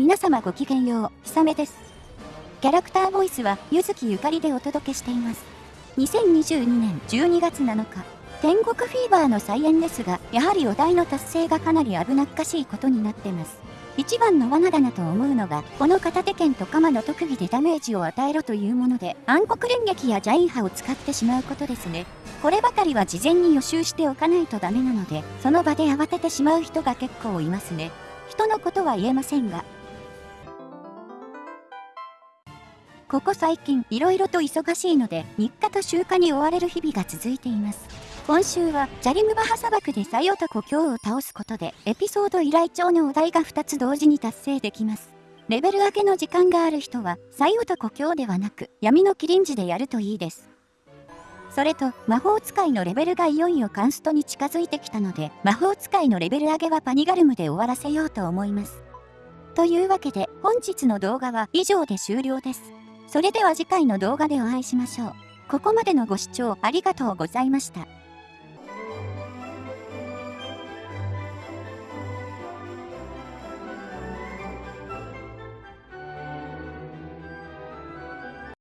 皆様ごきげんよう、ひさめです。キャラクターボイスは、ゆずきゆかりでお届けしています。2022年12月7日、天国フィーバーの再演ですが、やはりお題の達成がかなり危なっかしいことになってます。一番の罠だなと思うのが、この片手剣と鎌の特技でダメージを与えろというもので、暗黒連撃やジャイン波を使ってしまうことですね。こればかりは事前に予習しておかないとダメなので、その場で慌ててしまう人が結構いますね。人のことは言えませんが。ここ最近、いろいろと忙しいので、日課と習慣に追われる日々が続いています。今週は、ジャリムバハ砂漠でサイ男京を倒すことで、エピソード依頼帳のお題が2つ同時に達成できます。レベル上げの時間がある人は、サイ男京ではなく、闇のキリンジでやるといいです。それと、魔法使いのレベルがいよいよカンストに近づいてきたので、魔法使いのレベル上げはパニガルムで終わらせようと思います。というわけで、本日の動画は以上で終了です。それでは次回の動画でお会いしましょう。ここまでのご視聴ありがとうございました。